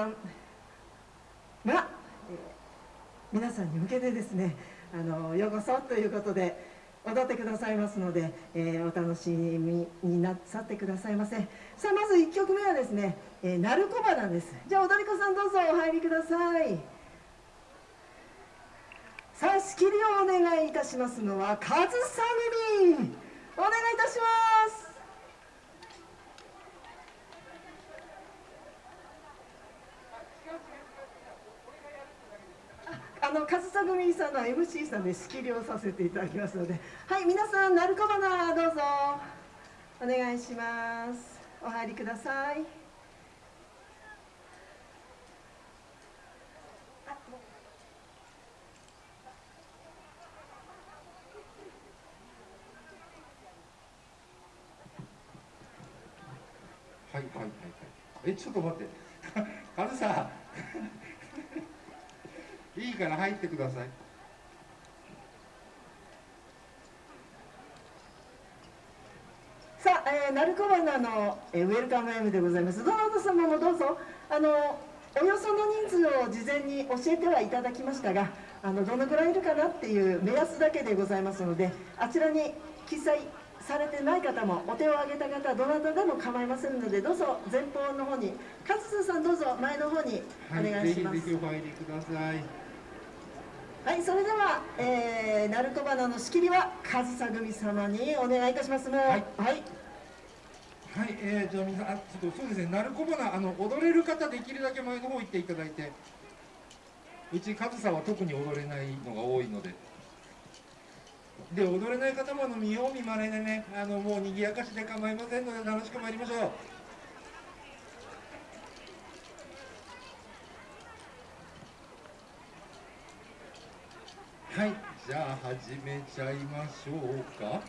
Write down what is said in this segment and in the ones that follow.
さん。が、えー、皆さんに向けてですねあのようこそということで踊ってくださいますので、えー、お楽しみになさってくださいませ。さあまず1曲目はですね「えー、鳴子花」です。じゃあ踊り子さんどうぞお入りください。さあ仕切りをお願いいたしますのは上総組お願いいたします。あの上総組さんの MC さんで仕切りをさせていただきますのではい皆さん鳴子花どうぞ。お願いします。お入りください。はいはいはいはい。えちょっと待って。カズさん。いいから入ってください。さあ、えー、鳴子花の、えー、ウェルカム M でございます。どなた様もどうぞ。あのおよその人数を事前に教えてはいただきましたがあのどのぐらいいるかなっていう目安だけでございますのであちらに記載されてない方もお手を挙げた方どなたでも構いませんのでどうぞ前方の方に勝津さんどうぞ前の方にお願いします、はい、ぜひぜひお入りくださいはいそれでは、えー、鳴子花の仕切りは上総組様にお願いいたしますもうはい、はい。はい、えー、じゃあ皆さん、あ、ちょっとそうですね、鳴子花、あの踊れる方、できるだけ前の方行っていただいて。うち、上総は特に踊れないのが多いので。で踊れない方もあの見よう見まねでねあのもう賑やかしで構いませんので楽しく参りましょうはいじゃあ始めちゃいましょうか。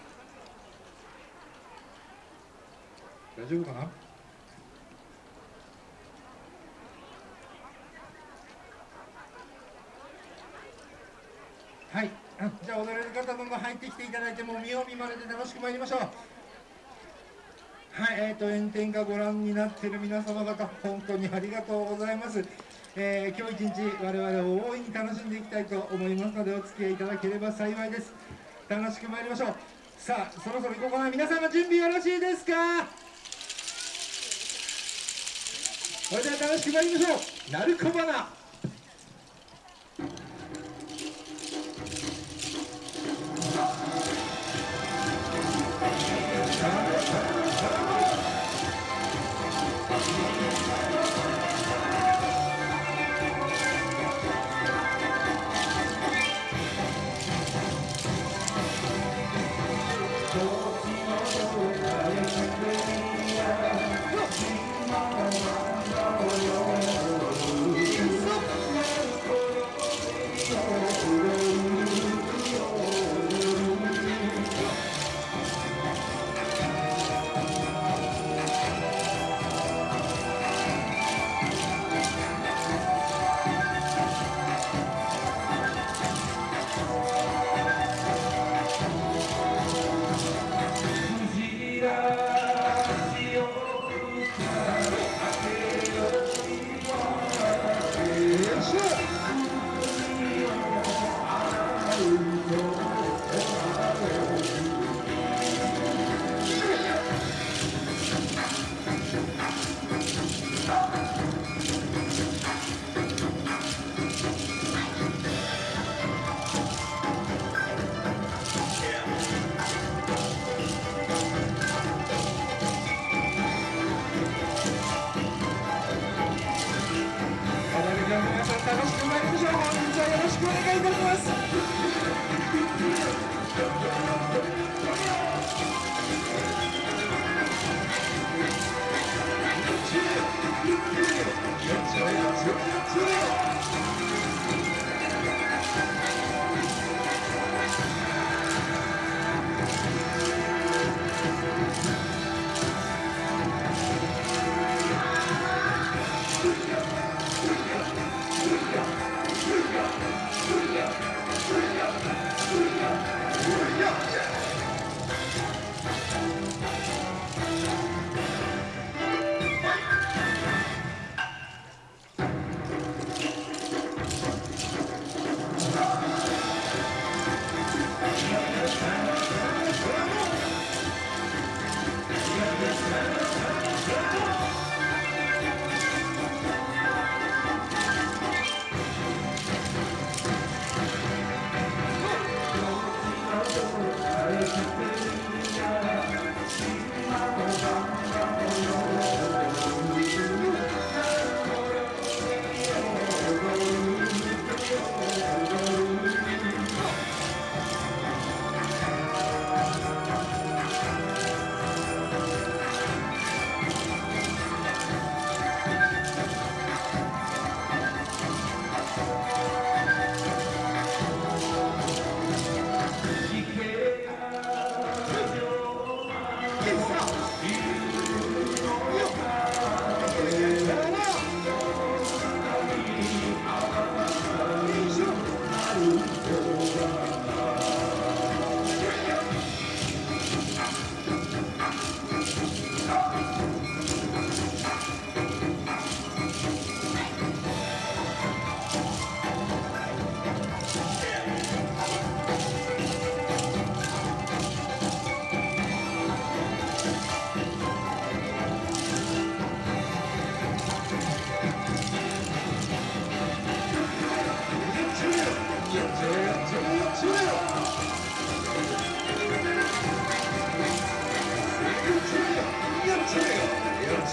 大丈夫かな？はいじゃあ踊れる方どんどん入ってきていただいてもう見よう見まねで楽しく参りましょう。はいえーと炎天下ご覧になっている皆様方本当にありがとうございます。えー、今日一日我々を大いに楽しんでいきたいと思いますのでお付き合いいただければ幸いです。楽しく参りましょう。さあそろそろ行こうかな皆さんの準備よろしいですか？それでは楽しく参りましょう。鳴子花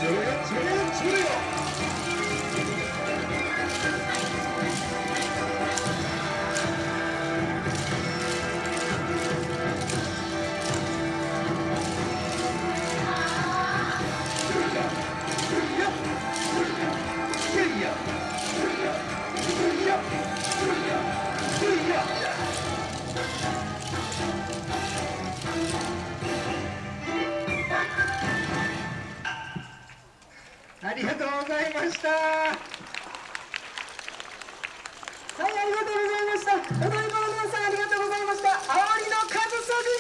Thank you. ありがとうございました。はいありがとうございました。お台場の皆さんありがとうございました。あまり